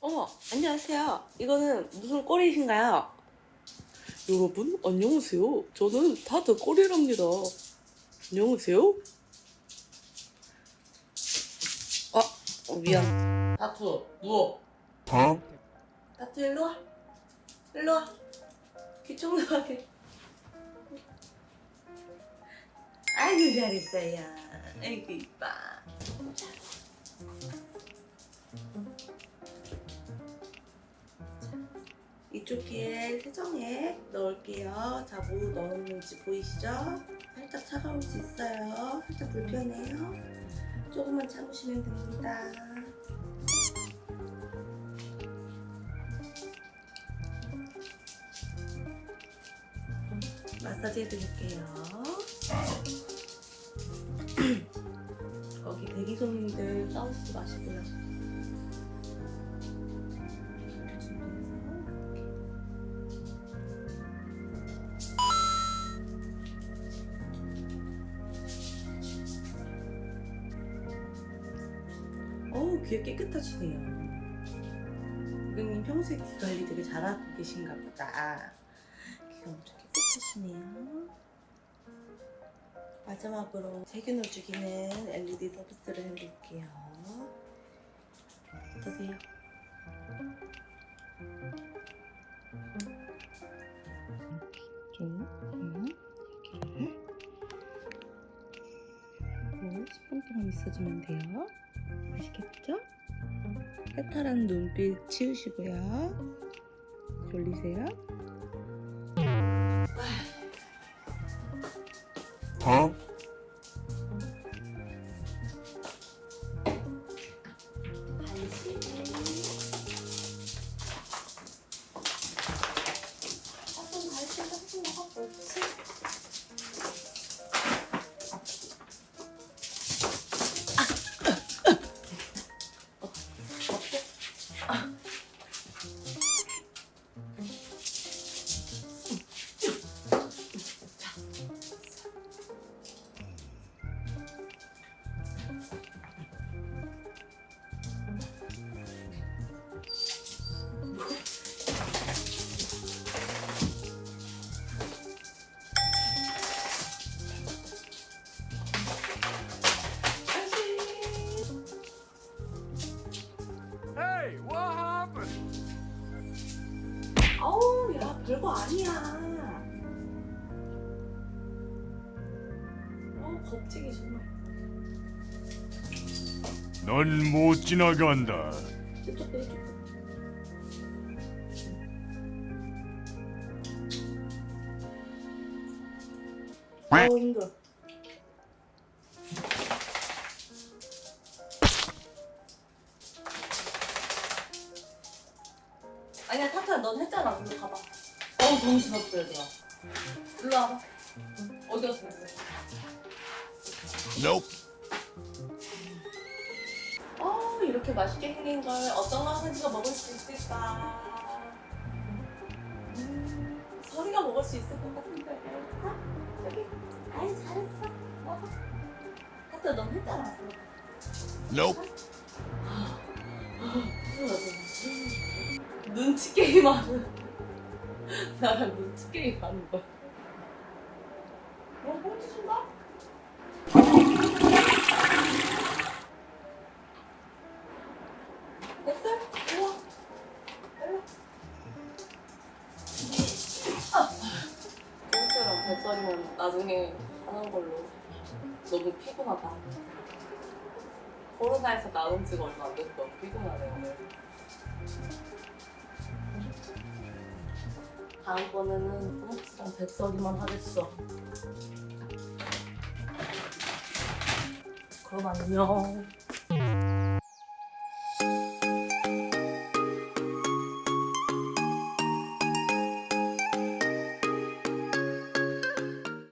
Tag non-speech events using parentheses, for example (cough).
어머, 안녕하세요. 이거는 무슨 꼴이신가요? 여러분, 안녕하세요. 저는 다드 꼴이랍니다. 안녕하세요. 아, 어, 미안. 다투, 누워. 어? 다투, 일로 와. 일로 와. 귀청나게. 아이고, 잘했어요. 아이고, 이뻐. 이쪽 귀에 세정액 넣을게요. 자, 뭐 넣었는지 보이시죠? 살짝 차가울 수 있어요. 살짝 불편해요. 조금만 참으시면 됩니다. 마사지 해드릴게요. (clears throat) 거기 대기 손님들 싸우지 마시고요. 어우 귀에 깨끗하시네요. 고객님 평소에 귀 관리 되게 잘하고 계신가 보다. 귀가 엄청 깨끗하시네요. 마지막으로 세균을 죽이는 LED 서비스를 해드릴게요. 어떠세요? 좀, 여기를 그리고 10분 동안 있어주면 돼요. 아시겠죠? 해탈한 눈빛 치우시고요. 졸리세요? 어? Hey, what happened? 아우 야 별거 아니야 어 겁쟁이 정말 넌 못 지나간다. 이쪽도 이쪽 아우 힘들어 넌 했잖아 일로 가봐 어우 정신 없어요 내가 일로 와봐 어디 갔어 Nope. 어 이렇게 맛있게 생긴 걸 어떤 강아지가 먹을 수 있을까? 음, 서리가 먹을 수 있을 것 같은데. 자, 여기. 아이 잘했어. 먹어. 하트 넌 했잖아. Nope. 눈치 게임 하는 나랑 눈치 게임 하는 거야. 어, 꽁치 준다? 됐어? 일로 와. 일로. 아. 꽁치랑 뱃살이면 나중에 하는 걸로. 너무 피곤하다. 코로나에서 나온 지가 얼마 안 됐어. 피곤하네 오늘. 다음번에는 꽁치랑 뱃살이만 하겠어. 그럼 안녕.